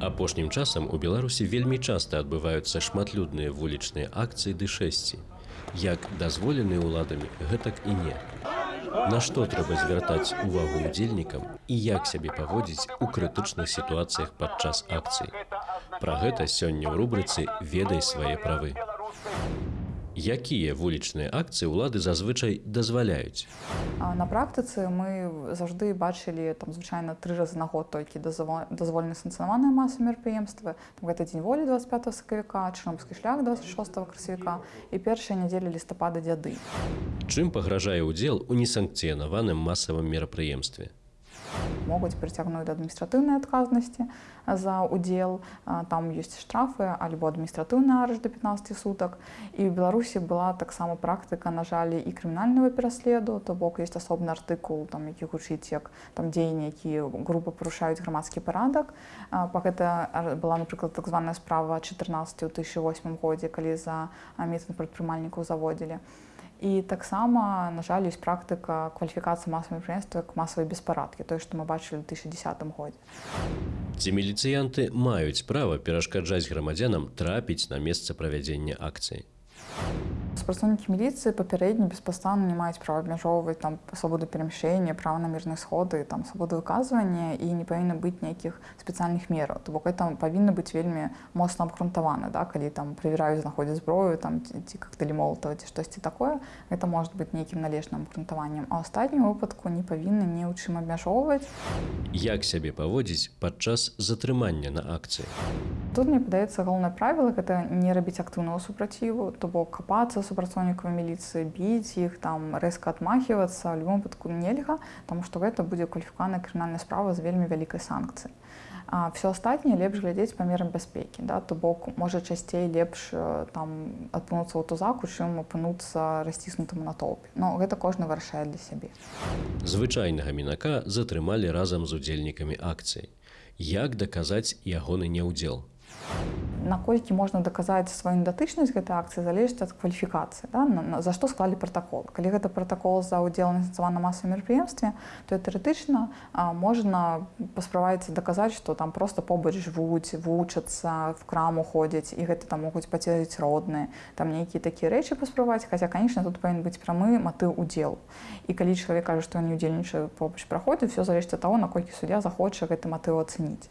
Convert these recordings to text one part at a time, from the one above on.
Апошнім часам у Беларусі вельмі часта адбываюцца шматлюдныя вулічныя акцыі ды шэсці. Як дазволены ўладамі, гэтак і не. На што трэба звяртаць увагу удзельнікам і як сябе паводзіць у крытычных сітуацыях падчас акцый. Пра гэта сёння ў рубрыцы ведай свае правы. Якія вулічныя акцыі ўлады зазвычай дазваляюць? На практыцы мы заўжды бачылі там звычайна тры разы на год толькі дазво- дазволены санкцыянаваныя масы мерапрыемствы. Там Гэта дзень волі 25 сакавіка, чырномскі шлях 26 красавіка і першая нядзеля лістапада дзяды. Чым пагражае ўдзел у несанкцыянаваным масавым мерапрыемстве? Могуць прыцягнуць да адміністратыўнай адказнасці за ўдзел. А, Там ёсць штрафы альбо адміністратыўны арыш да 15 сутак. І ў Беларусі была таксама практыка, на жаль, і крымінальнага пераследу, то бок ёсць асобны артыкул, там, які гучыць як там дзеянні, якія група парушаюць грамадскі парадак. А, Па гэта была, напрыклад, так званая справа 14 ў 2008 годзе, калі за а, мітынг прадпрымальнікаў заводзілі. І таксама, на жаль, ёсць практыка кваліфікацыі масавай мерапрыемства як масавай беспарадкі, тое, што мы бачылі ў 2010 годзе. Ці міліцыянты маюць права перашкаджаць грамадзянам трапіць на месца правядзення акцыі. Супрацоўнікі міліцыі папярэдне беспастанна не маюць права абмяжоўваць там свабоду перамяшчэння, права на мірныя сходы, там свабоду выказвання і не павінна быць ніякіх спецыяльных мераў. То бок гэта павінна быць вельмі моцна абгрунтавана, да? калі там правяраюць, знаходзяць зброю там, ці, кактылі молатава ці штосьці такое, гэта можа быць нейкім належным абгрунтаваннем. А астатнім выпадку не павінны ні ў чым абмяжоўваць. Як сябе паводзіць падчас затрымання на акцыі? Тут мне падаецца галоўнае правіла гэта не рабіць актыўнага супраціву, то бок капацца супрацоўнікаў міліцыі, біць іх там рэзка адмахівацца, в любом выпадку нельга, таму што гэта будзе кваліфікаваная крымінальная справа з вельмі вялікай санкцыяй. А все астатняе лепш глядзець па мерам бяспекі, да? то бок можа часцей лепш там апынуцца ў тузаку, чым апынуцца расціснутым на толпе. Но гэта кожны вырашае для сябе. Звычайнага мінака затрымалі разам з удзельнікамі акцыі. Як даказаць ягоны няўдзел? you наколькі можна даказаць сваю датычнасць гэтай акцыі залежыць ад кваліфікацыі да? за што склалі пратакол калі гэта пратакол за ўдзел называна масавым мерапрыемстве то тэарэтычна можна пасправаць даказаць што там просто побач жывуць вучацца в краму ходзяць і гэта там могуць пацерыць родныя там нейкія такія рэчы паспрабаваць хаця конечно тут павінен быць прамы матыў удзел і калі чалавек кажа што не удзельнічае побач праходзіць все залежыць ад таго наколькі суддзя захоча гэты матыў ацэніць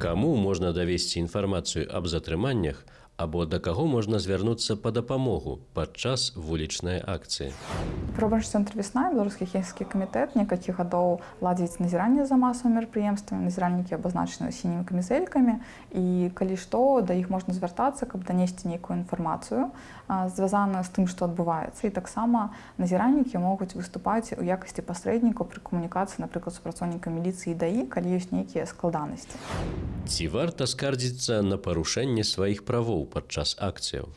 Каму можна давесці інфармацыю аб затрыманнях або да каго можна звярнуцца па дапамогу падчас вулічнай акцыі? Пробач цэнтр весна беларускі хельскі камітэт некалькі гадоў ладзіць назіранне за масавымі мерапрыемствамі. Назіральнікі абазначаны сінімі камізэлькамі і калі што да іх можна звяртацца каб данесці нейкую інфармацыю а, звязаную з тым што адбываецца. І таксама назіральнікі могуць выступаць у якасці пасрэднікаў пры камунікацыі напрыклад супрацоўніка міліцыі даі калі ёсць нейкія складанасці Ці варта скардзіцца на парушэнне сваіх правоў падчас акцыяў?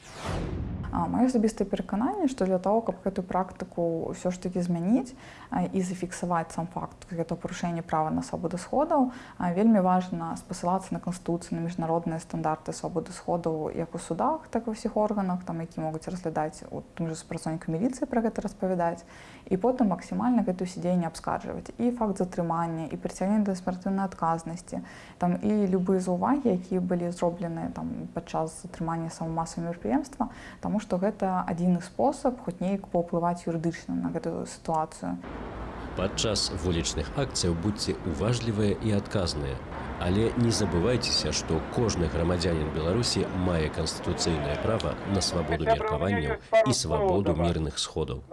Маё асабістае перакананне, што для того, каб гэтую практыку ўсё ж такі змяніць і зафіксаваць сам факт гэтага парушэння права на свабоду сходаў, вельмі важна спасылацца на канстытуцыю на міжнародныя стандарты свабоды сходаў як у судах, так і ва ўсіх органах, там які могуць разглядаць у тым жа супрацоўніку міліцыі пра гэта распавядаць і потым максімальна гэтую сядзенне абскарджваць і факт затрымання і прыцягнення да смяртэннай адказнасці там і любыя заўвагі, якія былі зробленыя там падчас затрымання самамасавага мерапрыемства, таму што гэта адзіны спосаб хоць неяк паўплываць юрыдычна на гэтую сітуацыю. Падчас вулічных акцыяў будьце уважлівыя і адказныя. Але не забывайцеся, што кожны грамадзянин Беларусі мае канстытуцыйнае права на свабоду меркаванняў і свабоду мірных сходаў.